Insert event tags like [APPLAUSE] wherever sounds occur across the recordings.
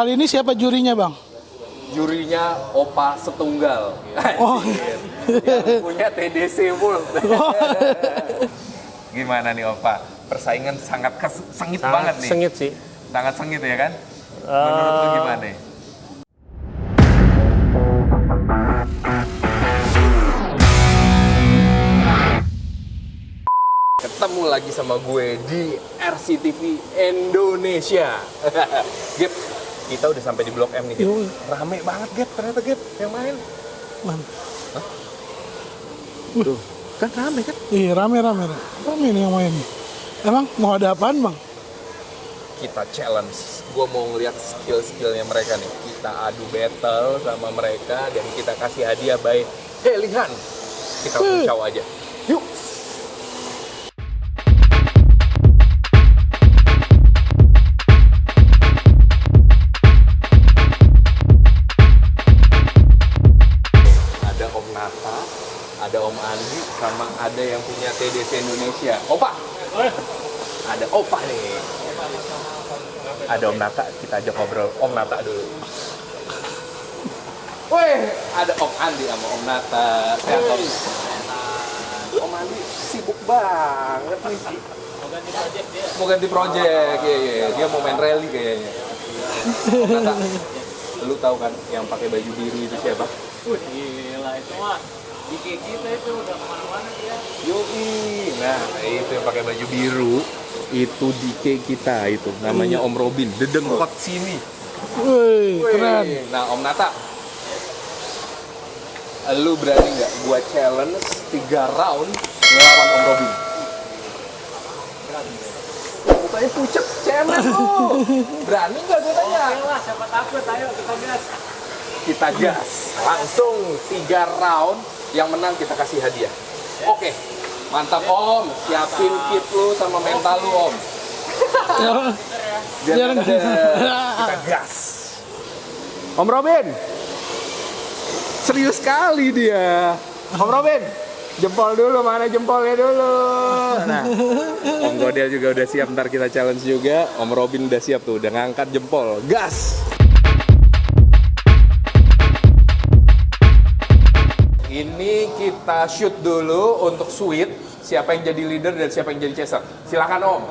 Kali ini siapa jurinya bang? Jurinya Opa Setunggal. Oh. [LAUGHS] Yang punya TDC World. [LAUGHS] Gimana nih Opa? Persaingan sangat kes- sengit banget nih. sengit sih. Sangat sengit ya kan? Menurut lu Eh, gimana nih? Ketemu lagi sama gue di RCTV Indonesia. [LAUGHS] Gap, kita udah sampai di Blok M nih, Gap. Rame banget, Gap, ternyata Gap, yang main. Man. Tuh, kan rame kan? Iya rame rame rame. Nih yang main. Emang mau ada apaan bang? Kita challenge. Gue mau ngeliat skill-skillnya mereka nih. Kita adu battle sama mereka dan kita kasih hadiah by Helihan. Kita caw aja. Andi, sama ada yang punya TDC Indonesia. Opa! Ada Opa nih. Ada Om Nata, kita ajak ngobrol Om Nata dulu. Weh, ada Om Andi sama Om Nata. Sehat Om. Om Andi sibuk banget nih. Mau ganti project dia. Mau ganti project, iya. iya. Dia mau main rally kayaknya. Om Nata, lu tahu kan yang pakai baju biru itu siapa? Wih, gila itu mah di kita itu udah ke mana-mana dia. Yoi, nah itu yang pakai baju biru itu DK kita itu namanya Om Robin, dedengkot sini. Wih keren. Nah Om Nata, lu berani nggak gua challenge 3 round ngelawan Om Robin? Mukanya pucet, cemen lu. [LAUGHS] Berani nggak gue tanya? Oke lah, siapa takut, ayo kita gas. Kita gas, langsung 3 round, yang menang kita kasih hadiah. Oke, mantap Om, siapin kit lu sama mental lu Om. Biar kita kita gas. Om Robin. Serius sekali dia. Om Robin, jempol dulu mana jempolnya dulu. Nah, Om Godel juga udah siap ntar kita challenge juga. Om Robin udah siap tuh, udah ngangkat jempol. Gas. Kita shoot dulu untuk sweet. Siapa yang jadi leader dan siapa yang jadi chaser. Silakan Om.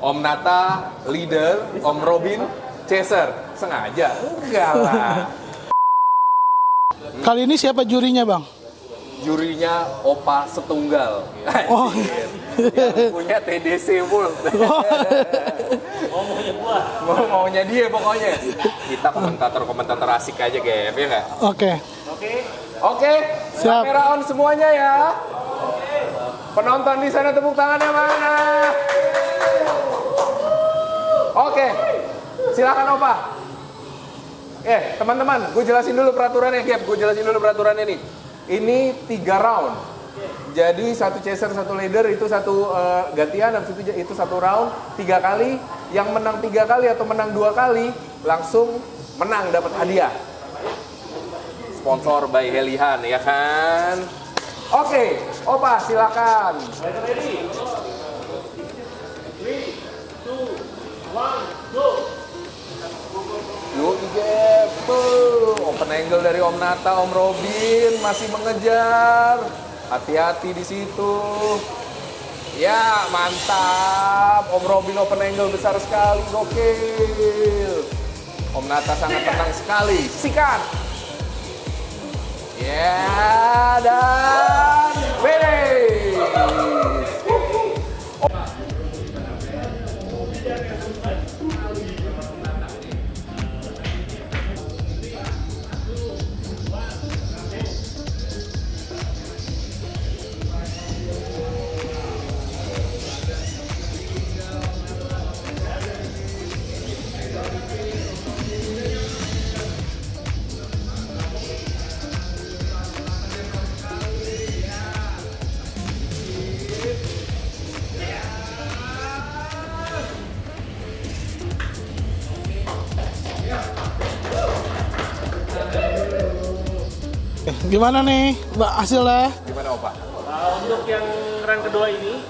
Om Nata leader, Om Robin chaser. Sengaja? Enggak lah. Kali ini siapa jurinya bang? Jurinya Opa Setunggal. Oh. Yang punya TDC World. [LAUGHS] Oh, maunya gua. Mau maunya dia pokoknya. Kita komentator-komentator asik aja, Gap, ya nggak? Oke. Oke. Oke, Siap. kamera on semuanya ya. Penonton di sana tepuk tangannya mana? Oke, silakan Opa. Eh, teman-teman, gue jelasin dulu peraturannya, Gap. Gue jelasin dulu peraturannya nih. Ini tiga round. Jadi satu chaser, satu leader itu satu eh, gantian, habis itu itu satu round tiga kali. Yang menang tiga kali atau menang dua kali langsung menang dapat hadiah sponsor by Helihan ya kan oke opa silakan Yuk Gap, Tuh, open angle dari Om Nata, Om Robin masih mengejar. Hati-hati di situ. Ya, mantap. Om Robin open angle besar sekali, gokil. Om Nata sangat tenang sekali. Sikat. Ya, dan finish. Gimana nih mbak hasilnya? Gimana Opa? Uh, untuk yang run kedua ini,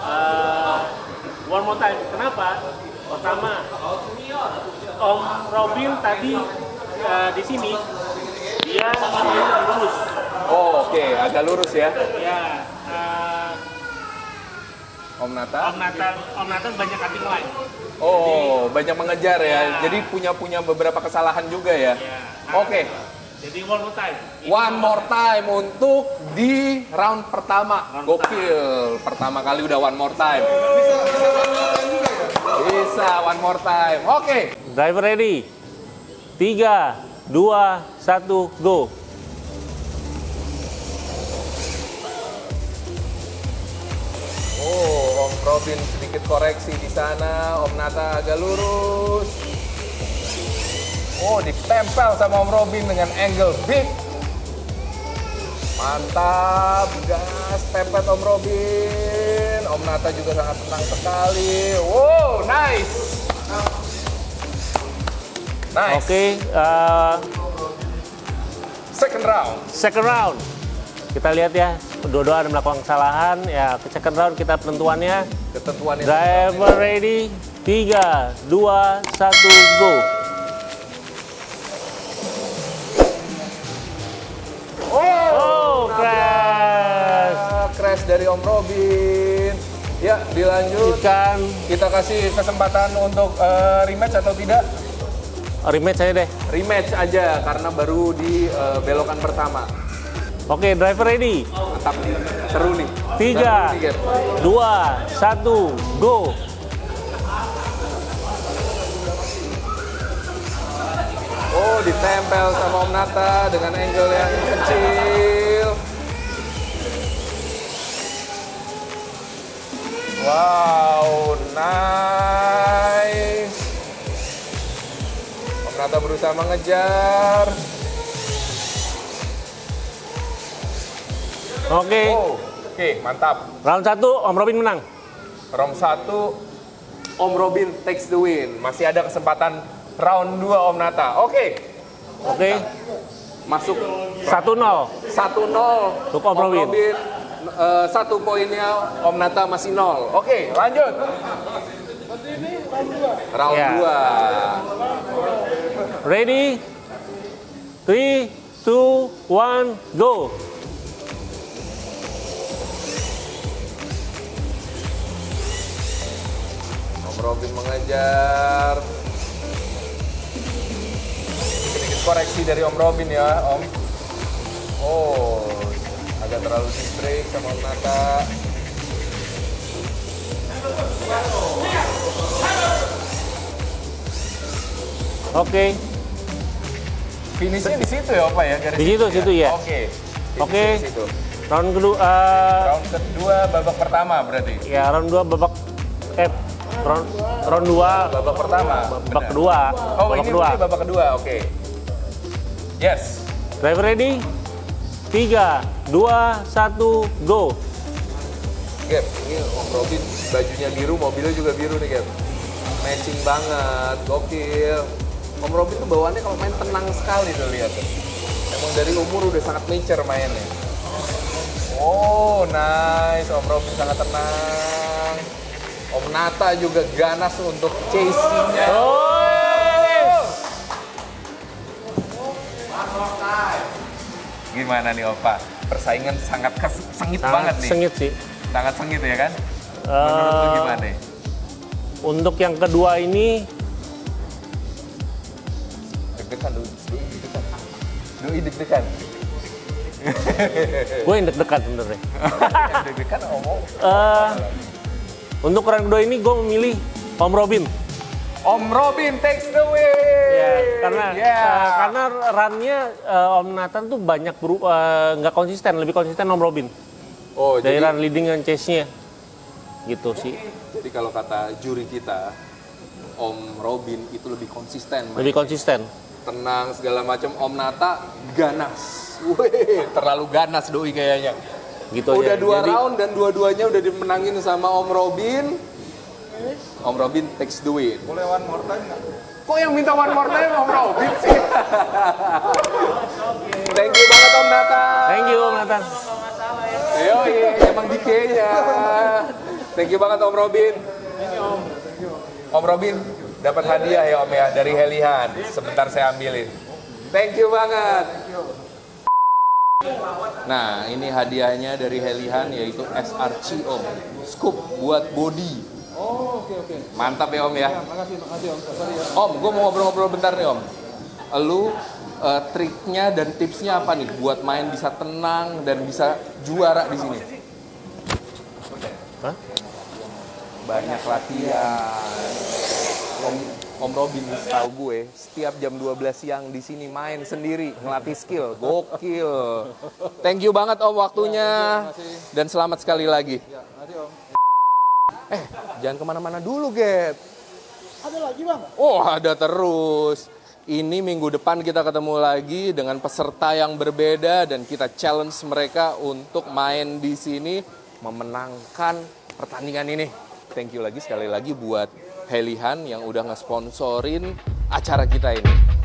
uh, one more time. Kenapa? Pertama, Om Robin tadi eh, di sini dia lurus. Oh, oke, agak lurus ya. Ya, eh, Om Nata. Om Nathan, Om Nathan banyak cutting line. Oh, banyak mengejar ya. Ya. Jadi punya punya beberapa kesalahan juga ya. Ya. Oke. Jadi one more time. One more time untuk di round pertama. Round Gokil. Pertama kali udah one more time. Bisa one more time. Oke. Driver ready. Tiga, dua, satu, go. Oh, Om Robin sedikit koreksi di sana. Om Nata agak lurus. Oh, ditempel sama Om Robin dengan angle big. Mantap, gas, pepet Om Robin. Om Nata juga sangat tenang sekali. Wow, nice. Nice. Oke, eh, Second round. second round. Kita lihat ya, dua-dua ada melakukan kesalahan. Ya, ke second round kita penentuannya. Ketentuan ini. Driver ready. Tiga, dua, satu, go. Dari Om Robin. Ya, dilanjut. Ikan Kita kasih kesempatan untuk eh, rematch atau tidak? rematch saya deh. Rematch aja karena baru di eh, belokan pertama. Oke, driver ready. Mantap nih, seru nih. Tiga, Seru nih, Gap. dua, satu, go. Oh, ditempel sama Om Nata dengan angle yang kecil. Wow, nice. Om Nata berusaha mengejar. Oke, Oh, oke, mantap. round satu Om Robin menang. Round 1 Om Robin takes the win. Masih ada kesempatan round 2 Om Nata. Oke, Oke, masuk 1-0. 1-0 Untuk Om Robin. Eh, satu poinnya Om Nata masih 0. Oke, lanjut. Round. 2. Ready? 3, 2, 1, go. Om Robin mengejar. Sedikit koreksi dari Om Robin ya, Om. Oh, agak terlalu di break sama Om Nata. Oke, Finishnya di situ ya, Pak ya? Garis Di situ, ya? situ ya. Oke. Finishnya Oke. situ. round kedua, eh, Round kedua babak pertama berarti. ya round dua babak, eh, round, round dua Babak pertama. babak benar. kedua, Oh, babak ini kedua. babak kedua. Oke. Yes. Driver ready? 3, 2, 1, go. Gap, ini Om Robin bajunya biru, mobilnya juga biru nih, Gap. Matching banget, gokil. Om Robin tuh bawaannya kalau main tenang sekali tuh lihat. Emang dari umur udah sangat mature mainnya. Oh, nice. Om Robin sangat tenang. Om Nata juga ganas untuk chasing-nya. Oh, Gimana nih Opa? Persaingan sangat kes- sengit sangat banget nih. sengit sih. Sangat sengit ya kan? Menurut lu Eh, gimana nih? Untuk yang kedua ini, Deg-degan, Doi. Doi deg-degan. Doi deg-degan. [LAUGHS] gue yang deg-degan sebenarnya. Deg-degan ngomong. Eh, untuk round kedua ini gue memilih Om Robin. Om Robin takes the win. Ya, karena Ya. eh, karena runnya eh, Om Nathan tuh banyak eh, nggak konsisten, lebih konsisten Om Robin oh, dari jadi, run leading dan chase-nya. Gitu sih, jadi kalau kata juri kita, Om Robin itu lebih konsisten. lebih mainnya. konsisten. Tenang segala macam. Om Nata ganas. Wih, terlalu ganas doi kayaknya. Gitu Udah aja. dua Jadi, round dan dua-duanya udah dimenangin sama Om Robin. Om Robin takes the win. Boleh one more time nggak? Kok yang minta one more time Om Robin sih? [LAUGHS] Thank you banget Om Nata. Thank you Om Nathan. Ayo, emang dikenya. Thank you banget Om Robin. Om Robin dapat hadiah ya Om ya dari Helihan. Sebentar saya ambilin. Thank you banget. Nah, ini hadiahnya dari Helihan yaitu SRC Om. Scoop buat body. Oh, oke oke. Mantap ya Om ya. Makasih, makasih Om. Sorry ya. Om, gue mau ngobrol-ngobrol bentar nih Om. Lu eh, triknya dan tipsnya apa nih buat main bisa tenang dan bisa juara di sini? Hah? Banyak latihan. Om, Om Robin tahu gue setiap jam 12 siang di sini main sendiri ngelatih skill. Gokil. Thank you banget Om waktunya dan selamat sekali lagi. Ya, makasih Om. Eh, jangan ke mana-mana dulu, Get. Ada lagi bang? Oh, ada terus. Ini minggu depan kita ketemu lagi dengan peserta yang berbeda dan kita challenge mereka untuk main di sini memenangkan pertandingan ini. Thank you lagi sekali lagi buat Helihan yang udah ngesponsorin acara kita ini.